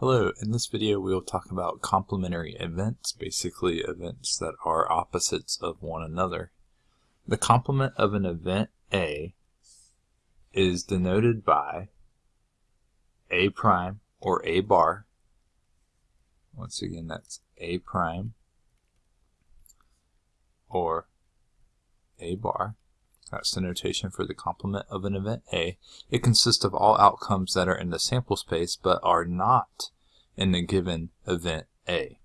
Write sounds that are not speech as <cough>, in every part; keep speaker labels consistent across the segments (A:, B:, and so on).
A: Hello, in this video we will talk about complementary events, basically events that are opposites of one another. The complement of an event A is denoted by A prime or A bar. Once again that's A prime or A bar. That's the notation for the complement of an event A. It consists of all outcomes that are in the sample space but are not in the given event A.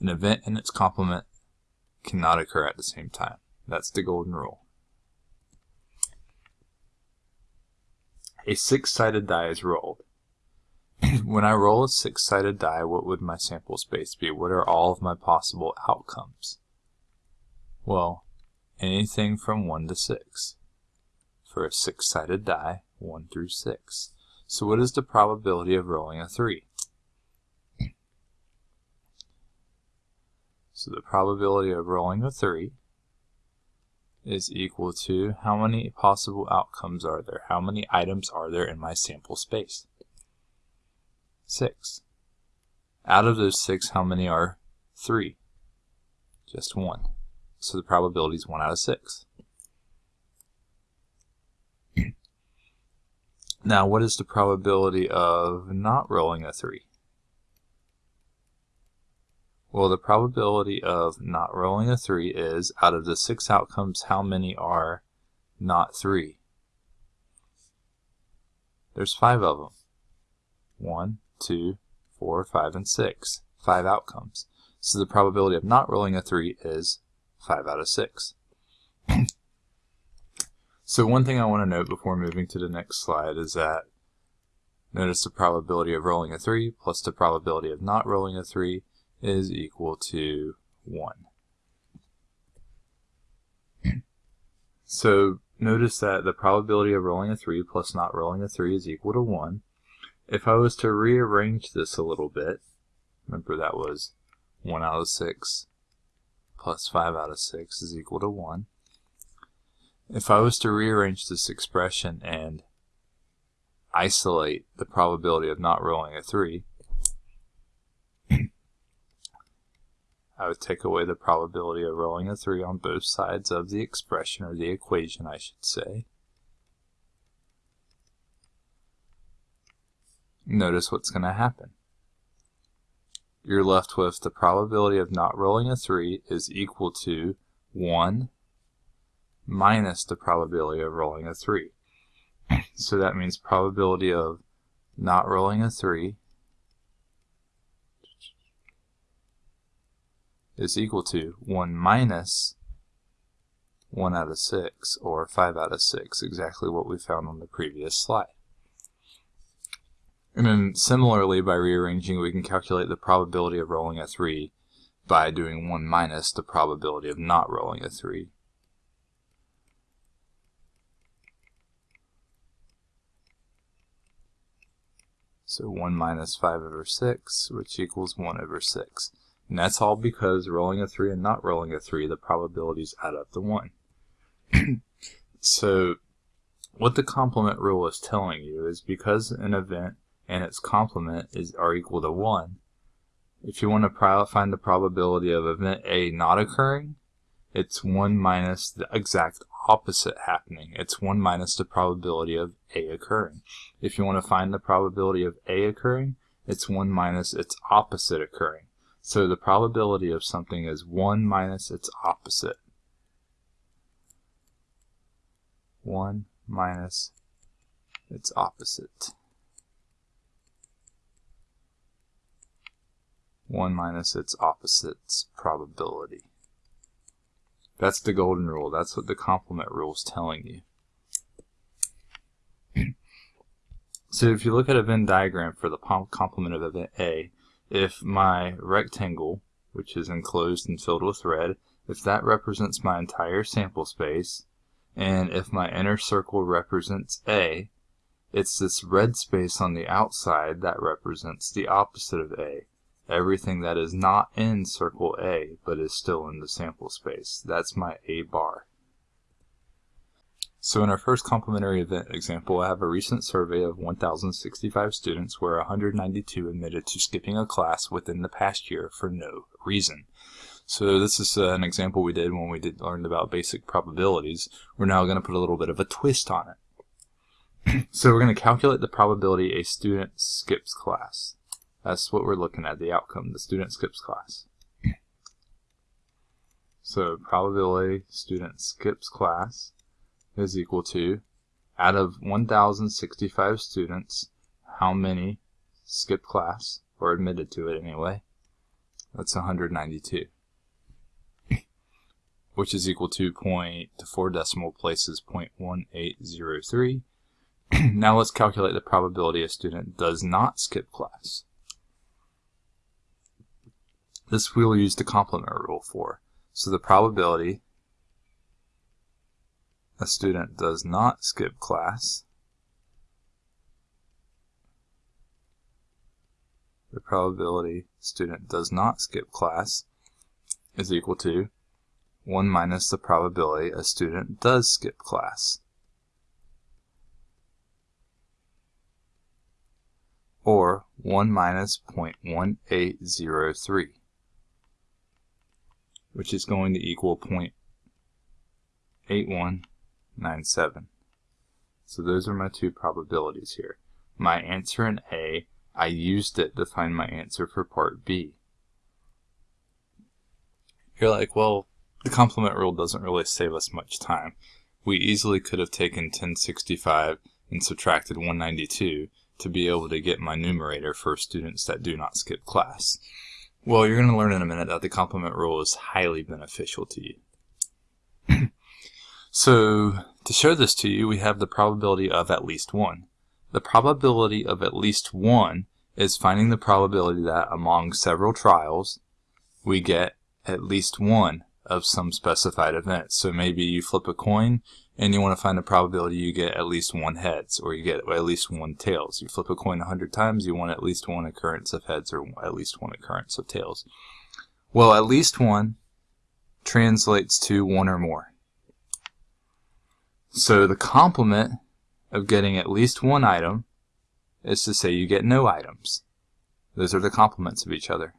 A: An event and its complement cannot occur at the same time. That's the golden rule. A six-sided die is rolled. <clears throat> when I roll a six-sided die, what would my sample space be? What are all of my possible outcomes? Well, anything from 1 to 6. For a six-sided die, 1 through 6. So what is the probability of rolling a 3? So the probability of rolling a 3 is equal to how many possible outcomes are there? How many items are there in my sample space? 6. Out of those 6, how many are 3? Just 1 so the probability is 1 out of 6. now, what is the probability of not rolling a 3? Well, the probability of not rolling a 3 is, out of the 6 outcomes, how many are not 3? There's 5 of them. 1, 2, 4, 5, and 6. 5 outcomes. So the probability of not rolling a 3 is 5 out of 6. <clears throat> so one thing I want to note before moving to the next slide is that notice the probability of rolling a 3 plus the probability of not rolling a 3 is equal to 1. <clears throat> So notice that the probability of rolling a 3 plus not rolling a 3 is equal to 1. If I was to rearrange this a little bit, remember that was 1 out of 6 plus 5 out of 6 is equal to 1. If I was to rearrange this expression and isolate the probability of not rolling a 3, <clears throat> I would take away the probability of rolling a 3 on both sides of the expression, or the equation I should say. Notice what's going to happen you're left with the probability of not rolling a 3 is equal to 1 minus the probability of rolling a 3. So that means probability of not rolling a 3 is equal to 1 minus 1 out of 6, or 5 out of 6, exactly what we found on the previous slide. And then similarly, by rearranging, we can calculate the probability of rolling a 3 by doing 1 minus the probability of not rolling a 3. So 1 minus 5 over 6, which equals 1 over 6. And that's all because rolling a 3 and not rolling a 3, the probabilities add up to 1. <clears throat> so what the complement rule is telling you is because an event and its complement is are equal to 1. If you want to find the probability of event A not occurring, it's 1 minus the exact opposite happening. It's 1 minus the probability of A occurring. If you want to find the probability of A occurring, it's 1 minus its opposite occurring. So the probability of something is 1 minus its opposite. 1 minus its opposite. 1 minus its opposite's probability. That's the golden rule. That's what the complement rule is telling you. <clears throat> so if you look at a Venn diagram for the complement of event A, if my rectangle, which is enclosed and filled with red, if that represents my entire sample space, and if my inner circle represents A, it's this red space on the outside that represents the opposite of A everything that is not in circle A but is still in the sample space. That's my A bar. So in our first complementary event example, I have a recent survey of 1,065 students where 192 admitted to skipping a class within the past year for no reason. So this is uh, an example we did when we did learned about basic probabilities. We're now going to put a little bit of a twist on it. <clears throat> so we're going to calculate the probability a student skips class. That's what we're looking at, the outcome, the student skips class. So probability student skips class is equal to, out of 1,065 students, how many skip class, or admitted to it anyway? That's 192, which is equal to point to four decimal places 0.1803. <clears throat> now let's calculate the probability a student does not skip class. This we'll use the complement rule for. So the probability a student does not skip class, the probability student does not skip class is equal to 1 minus the probability a student does skip class. Or 1 minus 0.1803, which is going to equal 0.81 9, 7. So those are my two probabilities here. My answer in A, I used it to find my answer for part B. You're like, well, the complement rule doesn't really save us much time. We easily could have taken 1065 and subtracted 192 to be able to get my numerator for students that do not skip class. Well, you're going to learn in a minute that the complement rule is highly beneficial to you. <clears throat> So to show this to you, we have the probability of at least 1. The probability of at least 1 is finding the probability that among several trials, we get at least one of some specified event. So maybe you flip a coin and you want to find the probability you get at least one heads or you get at least one tails. You flip a coin 100 times, you want at least one occurrence of heads or at least one occurrence of tails. Well, at least one translates to one or more. So the complement of getting at least one item is to say you get no items. Those are the complements of each other.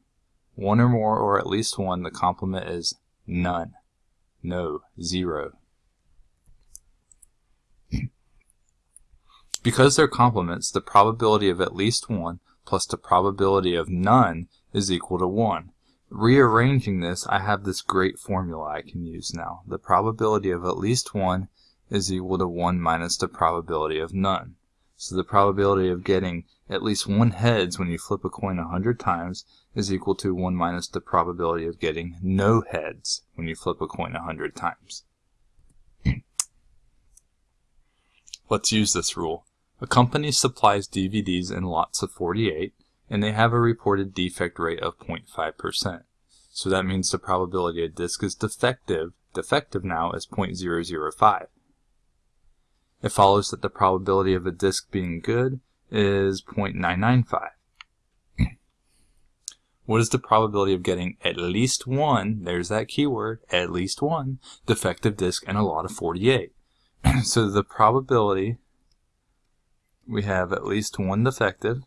A: One or more or at least one, the complement is none. No, zero. Because they're complements, the probability of at least one plus the probability of none is equal to 1. Rearranging this, I have this great formula I can use now. The probability of at least 1 is equal to 1 minus the probability of none. So the probability of getting at least one heads when you flip a coin 100 times is equal to 1 minus the probability of getting no heads when you flip a coin 100 times. <clears throat> Let's use this rule. A company supplies DVDs in lots of 48 and they have a reported defect rate of 0.5%. So that means the probability a disc is defective, defective now is 0.005 it follows that the probability of a disk being good is 0.995. <clears throat> What is the probability of getting at least one, there's that keyword, at least one, defective disk in a lot of 48? <clears throat> so the probability, we have at least one defective,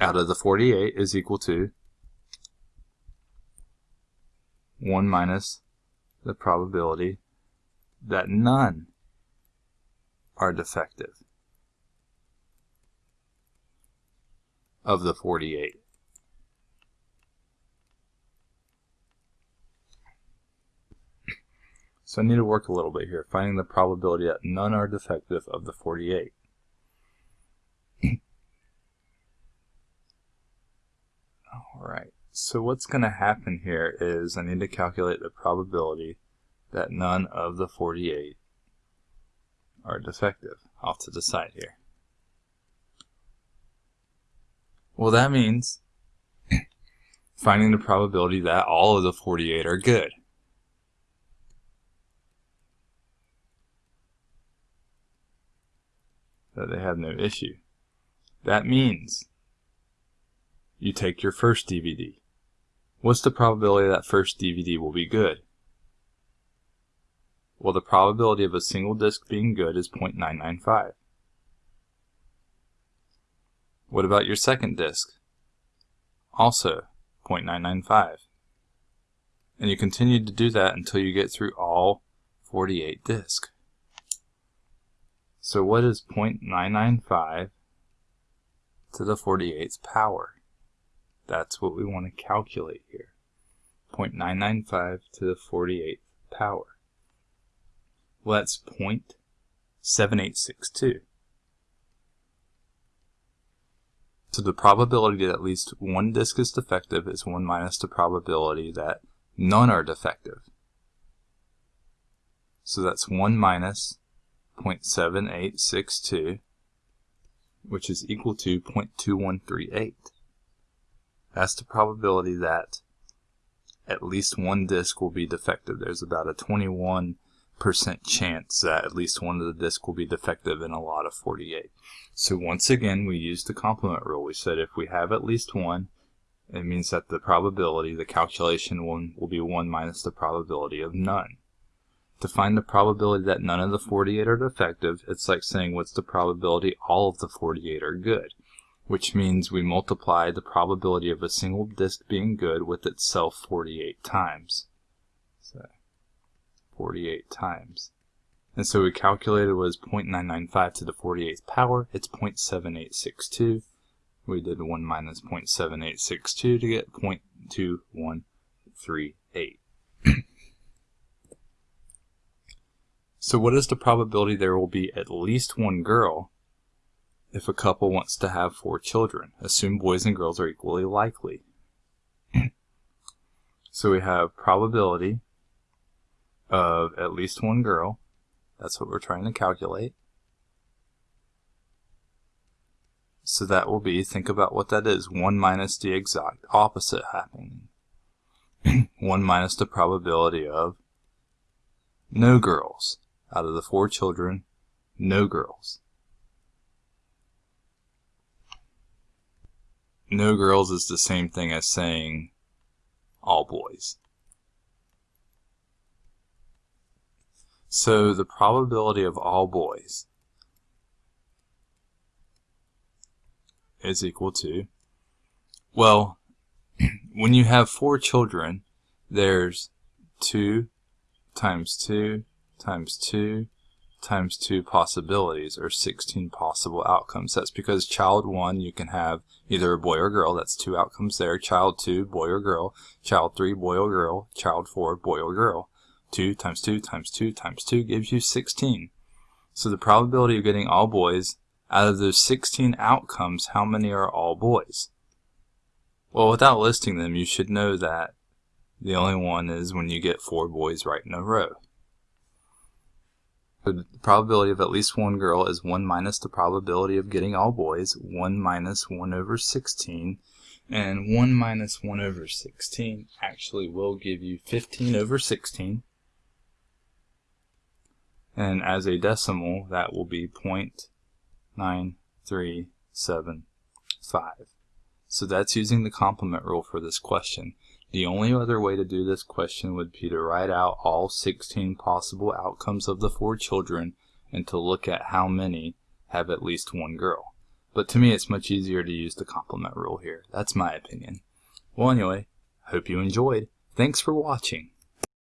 A: out of the 48 is equal to 1 minus the probability that none are defective of the 48. So I need to work a little bit here, finding the probability that none are defective of the 48. <clears throat> All right. So what's going to happen here is I need to calculate the probability that none of the 48 are defective off to the side here. Well, that means <clears throat> finding the probability that all of the 48 are good. That they have no issue. That means you take your first DVD. What's the probability that first DVD will be good? Well, the probability of a single disc being good is 0.995. What about your second disc? Also 0.995. And you continue to do that until you get through all 48 discs. So what is 0.995 to the 48th power? That's what we want to calculate here. 0.995 to the 48th power. Well, that's 0.7862. So the probability that at least one disk is defective is 1 minus the probability that none are defective. So that's 1 minus 0.7862, which is equal to 0.2138. That's the probability that at least one disk will be defective. There's about a 21 percent chance that at least one of the disks will be defective in a lot of 48. So once again, we used the complement rule. We said if we have at least one, it means that the probability, the calculation one, will be 1 minus the probability of none. To find the probability that none of the 48 are defective, it's like saying what's the probability all of the 48 are good, which means we multiply the probability of a single disk being good with itself 48 times. So 48 times. And so we calculated was 0.995 to the 48th power. It's 0.7862. We did 1 minus 0.7862 to get 0.2138. so what is the probability there will be at least one girl if a couple wants to have four children? Assume boys and girls are equally likely. <clears throat> so we have probability of at least one girl. That's what we're trying to calculate. So that will be, think about what that is, 1 minus the exact opposite happening. <clears throat> 1 minus the probability of no girls. Out of the four children, no girls. No girls is the same thing as saying all boys. So the probability of all boys is equal to, well, <clears throat> when you have four children, there's 2 times 2 times 2 times 2 possibilities, or 16 possible outcomes. That's because child 1, you can have either a boy or girl, that's two outcomes there. Child 2, boy or girl. Child 3, boy or girl. Child 4, boy or girl. 2 times 2 times 2 times 2 gives you 16. So the probability of getting all boys, out of those 16 outcomes, how many are all boys? Well, without listing them, you should know that the only one is when you get four boys right in a row. The probability of at least one girl is 1 minus the probability of getting all boys, 1 minus 1 over 16, and 1 minus 1 over 16 actually will give you 15 over 16, and as a decimal that will be 0.9375. So that's using the complement rule for this question. The only other way to do this question would be to write out all 16 possible outcomes of the four children and to look at how many have at least one girl. But to me it's much easier to use the complement rule here. That's my opinion. Well anyway, hope you enjoyed. Thanks for watching.